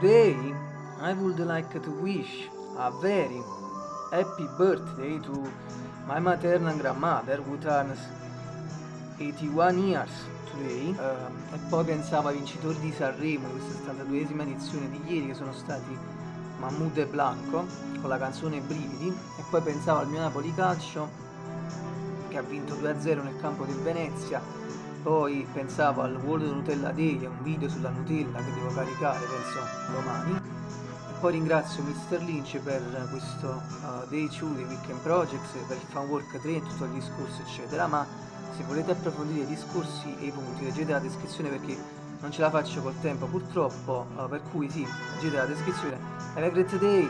Today I would like to wish a very happy birthday to my maternal grandmother who turns 81 years today. Uh, e poi pensavo ai vincitori di Sanremo questa 72esima edizione di ieri che sono stati Mahmoud e Blanco con la canzone Brividi. E poi pensavo al mio Napoli Calcio che ha vinto 2-0 nel campo del Venezia poi pensavo al World Nutella Day, un video sulla Nutella che devo caricare penso domani. E poi ringrazio Mr. Lynch per questo uh, Day 2 di Weekend Projects, per il Fan Work 3 e tutto il discorso eccetera. Ma se volete approfondire i discorsi e i punti leggete la descrizione perché non ce la faccio col tempo purtroppo. Uh, per cui sì, leggete la descrizione. Have a great day